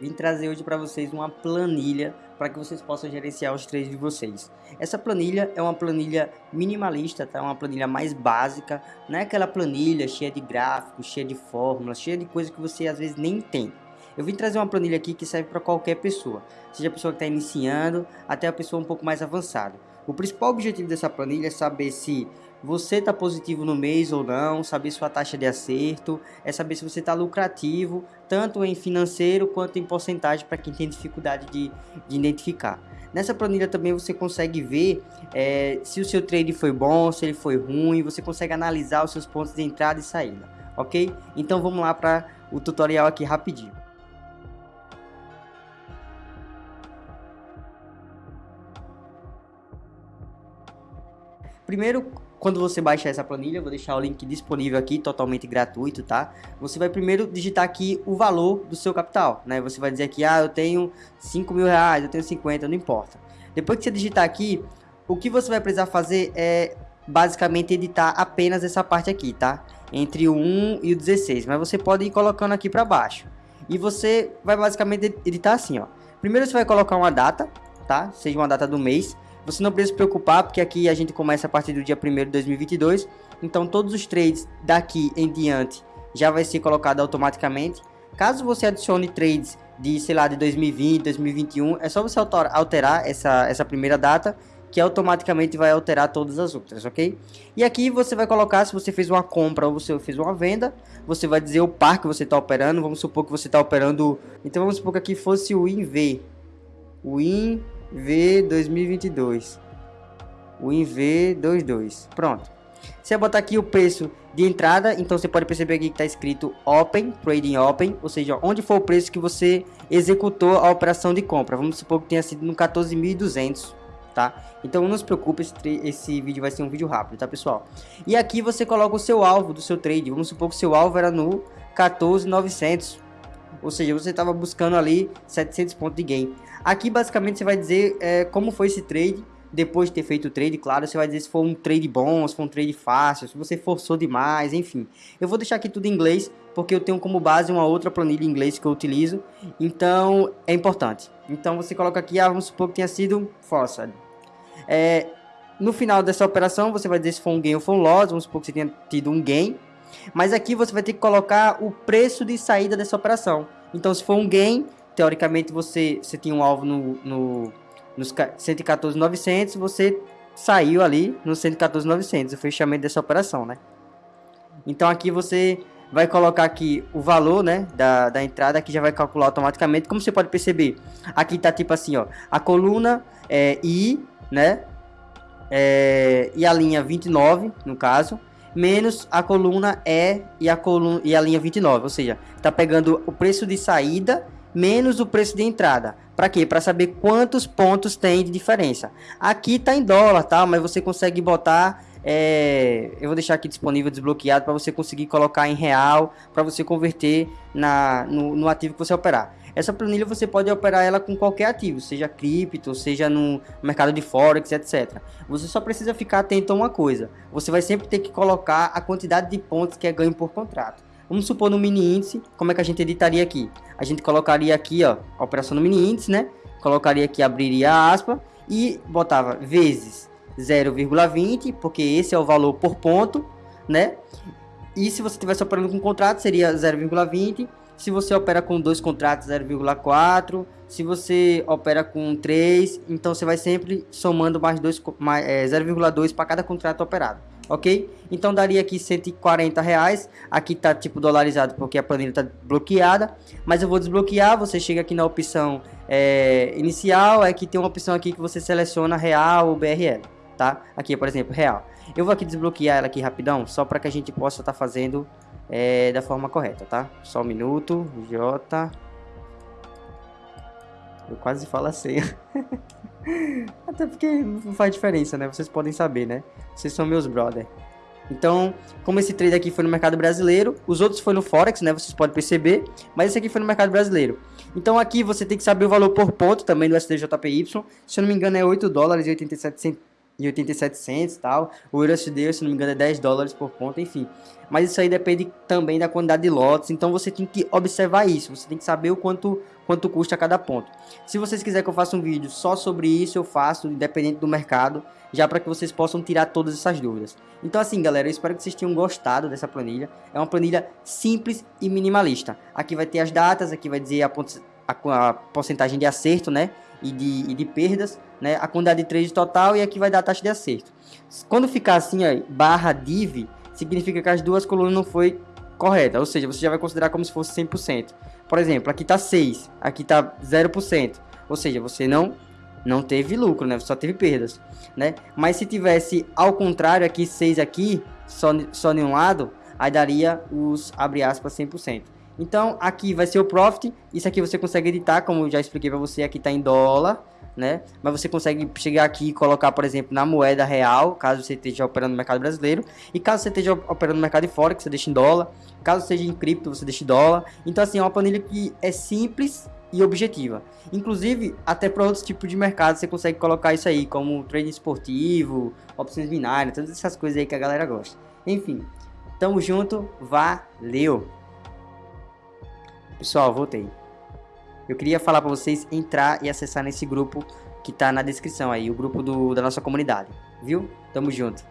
vim trazer hoje para vocês uma planilha para que vocês possam gerenciar os trades de vocês. Essa planilha é uma planilha minimalista, tá? Uma planilha mais básica, não é aquela planilha cheia de gráficos, cheia de fórmulas, cheia de coisas que você às vezes nem tem. Eu vim trazer uma planilha aqui que serve para qualquer pessoa, seja a pessoa que está iniciando até a pessoa um pouco mais avançada. O principal objetivo dessa planilha é saber se você está positivo no mês ou não, saber sua taxa de acerto, é saber se você está lucrativo, tanto em financeiro quanto em porcentagem para quem tem dificuldade de, de, identificar. Nessa planilha também você consegue ver é, se o seu trade foi bom, se ele foi ruim, você consegue analisar os seus pontos de entrada e saída, ok? Então vamos lá para o tutorial aqui rapidinho. Primeiro, quando você baixar essa planilha, vou deixar o link disponível aqui, totalmente gratuito, tá? Você vai primeiro digitar aqui o valor do seu capital, né? Você vai dizer aqui, ah, eu tenho 5 mil reais, eu tenho 50, não importa. Depois que você digitar aqui, o que você vai precisar fazer é basicamente editar apenas essa parte aqui, tá? Entre o 1 e o 16, mas você pode ir colocando aqui para baixo. E você vai basicamente editar assim, ó. Primeiro você vai colocar uma data, tá? Seja uma data do mês. Você não precisa se preocupar, porque aqui a gente começa a partir do dia 1 de 2022. Então todos os trades daqui em diante já vai ser colocado automaticamente. Caso você adicione trades de, sei lá, de 2020, 2021, é só você alterar essa, essa primeira data que automaticamente vai alterar todas as outras, ok? E aqui você vai colocar se você fez uma compra ou você fez uma venda, você vai dizer o par que você está operando, vamos supor que você está operando, então vamos supor que aqui fosse o INV, o INV V 2022. O INV22. Pronto. Você vai botar aqui o preço de entrada, então você pode perceber aqui que está escrito Open, Trading Open, ou seja, onde foi o preço que você executou a operação de compra. Vamos supor que tenha sido no 14.200, tá? Então não se preocupe, esse, esse vídeo vai ser um vídeo rápido, tá pessoal? E aqui você coloca o seu alvo do seu trade, vamos supor que o seu alvo era no 14.900, ou seja, você estava buscando ali 700 pontos de gain. Aqui basicamente você vai dizer é, como foi esse trade, depois de ter feito o trade, claro, você vai dizer se foi um trade bom, se foi um trade fácil, se você forçou demais, enfim. Eu vou deixar aqui tudo em inglês, porque eu tenho como base uma outra planilha em inglês que eu utilizo, então é importante. Então você coloca aqui, ah, vamos supor que tenha sido forçado. É, no final dessa operação, você vai dizer se foi um gain ou foi um loss, vamos supor que você tenha tido um gain, mas aqui você vai ter que colocar o preço de saída dessa operação. Então, se for um gain, teoricamente você, você tinha um alvo no, no, nos 114.900, você saiu ali no 114.900, o fechamento dessa operação, né? Então aqui você vai colocar aqui o valor, né, da, da entrada, que já vai calcular automaticamente. Como você pode perceber, aqui tá tipo assim, ó, a coluna é I, né, é, e a linha 29, no caso, menos a coluna E e a, coluna, e a linha 29, ou seja, está pegando o preço de saída menos o preço de entrada. Para quê? Para saber quantos pontos tem de diferença. Aqui está em dólar, tá? Mas você consegue botar é, eu vou deixar aqui disponível desbloqueado para você conseguir colocar em real, para você converter na, no, no, ativo que você operar. Essa planilha você pode operar ela com qualquer ativo, seja cripto, seja no mercado de forex, etc. Você só precisa ficar atento a uma coisa. Você vai sempre ter que colocar a quantidade de pontos que é ganho por contrato. Vamos supor no mini índice, como é que a gente editaria aqui? A gente colocaria aqui, ó, a operação no mini índice, né? Colocaria aqui, abriria a aspa e botava vezes 0,20, porque esse é o valor por ponto, né? E se você estivesse operando com contrato, seria 0,20 se você opera com dois contratos 0,4, se você opera com 3, então você vai sempre somando mais, mais é, 0,2 para cada contrato operado, ok? Então daria aqui 140 reais, aqui tá tipo dolarizado porque a planilha está bloqueada, mas eu vou desbloquear, você chega aqui na opção é, inicial, aqui tem uma opção aqui que você seleciona real ou BRL, tá? Aqui, por exemplo, real. Eu vou aqui desbloquear ela aqui rapidão, só para que a gente possa estar tá fazendo é, da forma correta, tá? Só um minuto, J. Eu quase falo a senha. Até porque não faz diferença, né? Vocês podem saber, né? Vocês são meus brother. Então, como esse trade aqui foi no mercado brasileiro, os outros foi no Forex, né? Vocês podem perceber, mas esse aqui foi no mercado brasileiro. Então aqui você tem que saber o valor por ponto também do SDJPY. Se eu não me engano é 8 dólares e 87 e 87 centos e tal. O USD, se não me engano, é 10 dólares por ponto, enfim. Mas isso aí depende também da quantidade de lotes, então você tem que observar isso, você tem que saber o quanto, quanto custa cada ponto. Se vocês quiserem que eu faça um vídeo só sobre isso, eu faço, independente do mercado, já para que vocês possam tirar todas essas dúvidas. Então assim, galera, eu espero que vocês tenham gostado dessa planilha. É uma planilha simples e minimalista. Aqui vai ter as datas, aqui vai dizer a, a, a porcentagem de acerto, né? E de, e de perdas, né? A quantidade de trade total e aqui vai dar a taxa de acerto. Quando ficar assim, ó, barra div, significa que as duas colunas não foi correta, ou seja, você já vai considerar como se fosse 100%. Por exemplo, aqui está 6, aqui está 0%, ou seja, você não não teve lucro, né? Só teve perdas, né? Mas se tivesse ao contrário aqui 6 aqui, só só em um lado, aí daria os abre aspas 100%. Então, aqui vai ser o profit, isso aqui você consegue editar, como eu já expliquei para você, aqui está em dólar, né? Mas você consegue chegar aqui e colocar, por exemplo, na moeda real, caso você esteja operando no mercado brasileiro, e caso você esteja operando no mercado de fora, que você deixa em dólar, caso seja em cripto, você deixa em dólar. Então, assim, é uma planilha que é simples e objetiva. Inclusive, até para outros tipos de mercado você consegue colocar isso aí, como trading esportivo, opções binárias, todas essas coisas aí que a galera gosta. Enfim, tamo junto, valeu! Pessoal, voltei. Eu queria falar para vocês entrar e acessar nesse grupo que tá na descrição aí, o grupo do, da nossa comunidade, viu? Tamo junto.